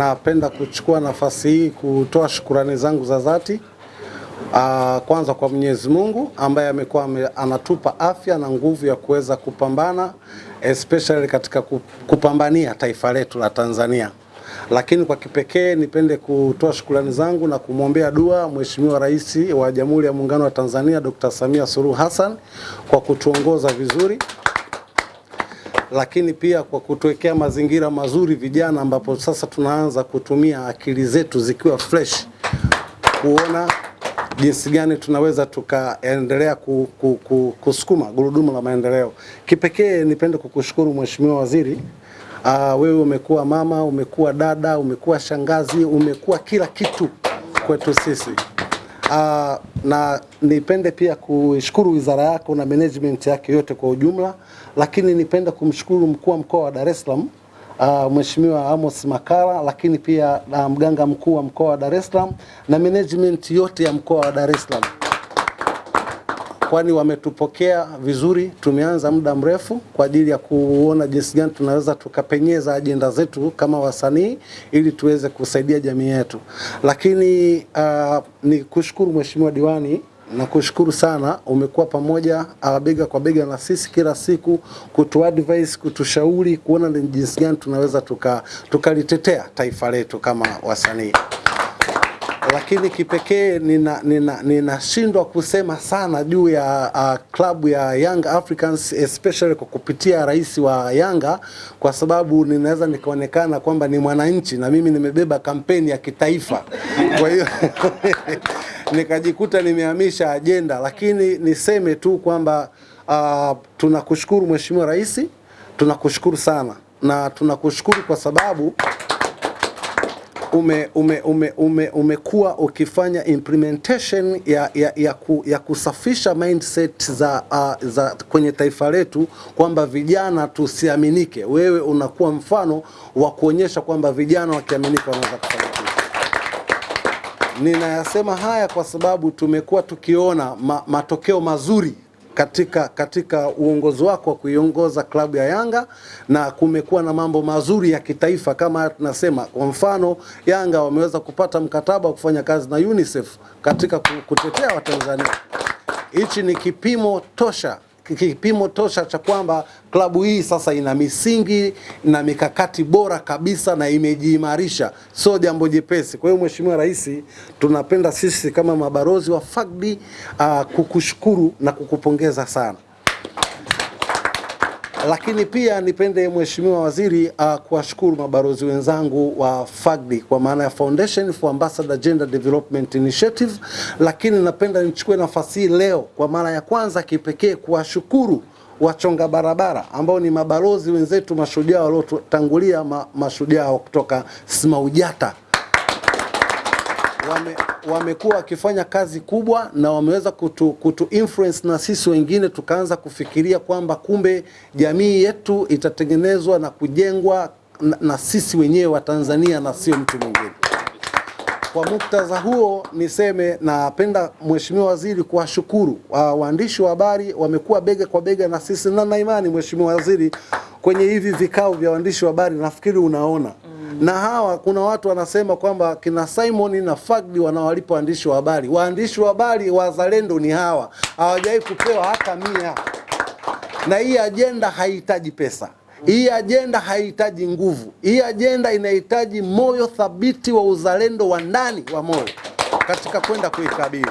napenda kuchukua nafasi hii kutoa shukurani zangu za dhati Aa, kwanza kwa Mwenyezi Mungu ambaye amekuwa anatupa afya na nguvu ya kuweza kupambana especially katika kupambania taifa letu la Tanzania. Lakini kwa kipekee nipende kutoa shukrani zangu na kumwombea dua Mheshimiwa Rais wa Jamhuri ya Muungano wa Tanzania Dr. Samia Suluhu Hassan kwa kutuongoza vizuri lakini pia kwa kutuwekea mazingira mazuri vijana, ambapo sasa tunaanza kutumia akili zetu zikiwa fresh kuona jinsi gani tunaweza tukaendelea ku, ku, ku, kusukuma gurudumu la maendeleo. Kipekee nipende kukushukuru Mheshimiwa Waziri. Uh, wewe umekuwa mama, umekuwa dada, umekuwa shangazi, umekuwa kila kitu kwetu sisi. Uh, na nipende pia kuishukuru wizara yako na management yake yote kwa ujumla, lakini nipende kumshukuru mkuu wa mkoa wa Dar es Salaam uh, Mheshimiwa Amos Makala, lakini pia uh, mganga mkuu wa mkoa wa Dar es Salaam na management yote ya mkoa wa Dar es Salaam, kwani wametupokea vizuri. Tumeanza muda mrefu kwa ajili ya kuona jinsi gani tunaweza tukapenyeza ajenda zetu kama wasanii ili tuweze kusaidia jamii yetu, lakini uh, ni kushukuru Mheshimiwa diwani na kushukuru sana, umekuwa pamoja abega bega kwa bega na sisi kila siku kutu kutushauri kuona ni jinsi gani tunaweza tukalitetea tuka taifa letu kama wasanii. Lakini kipekee ninashindwa nina, nina kusema sana juu ya uh, klabu ya Young Africans especially kwa kupitia rais wa Yanga, kwa sababu ninaweza nikaonekana kwamba ni mwananchi na mimi nimebeba kampeni ya kitaifa. Kwa hiyo nikajikuta nimehamisha ajenda, lakini niseme tu kwamba uh, tunakushukuru Mheshimiwa Rais, tunakushukuru sana. Na tunakushukuru kwa sababu ume, ume, ume, ume, umekuwa ukifanya implementation ya, ya, ya, ku, ya kusafisha mindset za, uh, za kwenye taifa letu kwamba vijana tusiaminike. Wewe unakuwa mfano wa kuonyesha kwamba vijana wakiaminika wanaweza kufanya. Ninayasema haya kwa sababu tumekuwa tukiona ma, matokeo mazuri katika katika uongozi wako wa kuiongoza klabu ya Yanga na kumekuwa na mambo mazuri ya kitaifa kama tunasema, kwa mfano Yanga wameweza kupata mkataba wa kufanya kazi na UNICEF katika kutetea Watanzania. Hichi ni kipimo tosha kipimo tosha cha kwamba klabu hii sasa ina misingi na mikakati bora kabisa na imejiimarisha, sio jambo jepesi. Kwa hiyo Mheshimiwa Rais, tunapenda sisi kama mabarozi wa FAGD uh, kukushukuru na kukupongeza sana lakini pia nipende Mheshimiwa Waziri uh, kuwashukuru mabalozi wenzangu wa FAGDI kwa maana ya Foundation for Ambassador Gender Development Initiative, lakini napenda nichukue nafasi hii leo kwa mara ya kwanza kipekee kuwashukuru wachonga barabara ambao ni mabalozi wenzetu mashujaa waliotangulia, ma, mashujaa kutoka SMAUJATA. Wame wamekuwa wakifanya kazi kubwa na wameweza kutu, kutu influence na sisi wengine tukaanza kufikiria kwamba kumbe jamii yetu itatengenezwa na kujengwa na, na sisi wenyewe wa Tanzania na sio mtu mwingine. Kwa muktadha huo niseme, napenda Mheshimiwa Waziri kuwashukuru uh, waandishi wa habari wamekuwa bega kwa bega na sisi, na na imani Mheshimiwa Waziri, kwenye hivi vikao vya waandishi wa habari nafikiri unaona na hawa kuna watu wanasema kwamba kina Simon na Fagdi wanawalipa waandishi wa habari. Waandishi wa habari wazalendo ni hawa, hawajawahi kupewa hata mia. Na hii ajenda haihitaji pesa, hii ajenda haihitaji nguvu, hii ajenda inahitaji moyo thabiti wa uzalendo wa ndani wa moyo katika kwenda kuikabili.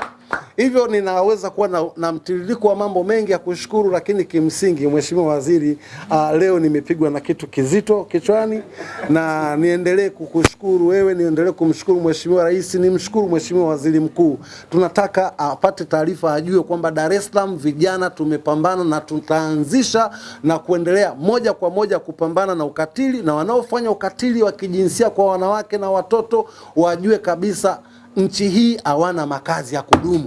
Hivyo ninaweza kuwa na, na mtiririko wa mambo mengi ya kushukuru, lakini kimsingi Mheshimiwa Waziri, uh, leo nimepigwa na kitu kizito kichwani, na niendelee kukushukuru wewe, niendelee kumshukuru Mheshimiwa Rais, nimshukuru Mheshimiwa Waziri Mkuu. Tunataka apate uh, taarifa, ajue kwamba Dar es Salaam vijana tumepambana na tutaanzisha na kuendelea moja kwa moja kupambana na ukatili, na wanaofanya ukatili wa kijinsia kwa wanawake na watoto wajue kabisa nchi hii hawana makazi ya kudumu.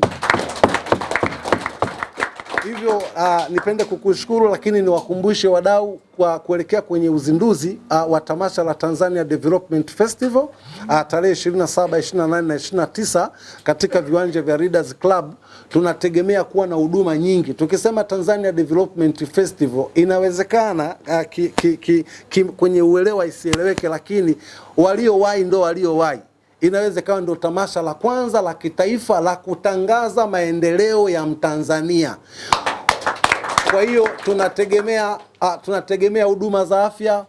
Hivyo uh, nipende kukushukuru, lakini niwakumbushe wadau kwa kuelekea kwenye uzinduzi uh, wa tamasha la Tanzania Development Festival uh, tarehe 27, 28 na 29 katika viwanja vya Readers Club. Tunategemea kuwa na huduma nyingi. Tukisema Tanzania Development Festival, inawezekana uh, ki, ki, ki, ki, kwenye uelewa isieleweke, lakini waliowahi ndo waliowahi inaweza ikawa ndio tamasha la kwanza la kitaifa la kutangaza maendeleo ya Mtanzania. Kwa hiyo tunategemea uh, tunategemea huduma za afya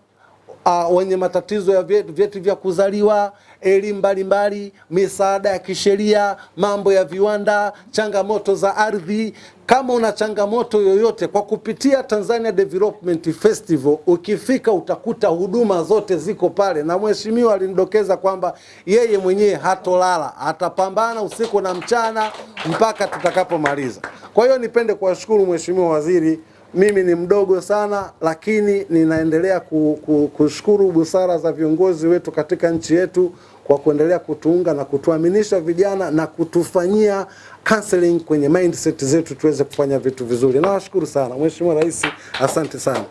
uh, wenye matatizo ya vyeti, vya kuzaliwa, elimu mbalimbali, misaada ya kisheria, mambo ya viwanda, changamoto za ardhi. Kama una changamoto yoyote, kwa kupitia Tanzania Development Festival, ukifika utakuta huduma zote ziko pale, na mheshimiwa alinidokeza kwamba yeye mwenyewe hatolala, atapambana usiku na mchana mpaka tutakapomaliza. Kwa hiyo nipende kuwashukuru mheshimiwa waziri mimi ni mdogo sana, lakini ninaendelea ku, ku, kushukuru busara za viongozi wetu katika nchi yetu kwa kuendelea kutuunga na kutuaminisha vijana na kutufanyia counseling kwenye mindset zetu tuweze kufanya vitu vizuri. Nawashukuru sana Mheshimiwa Rais, asante sana.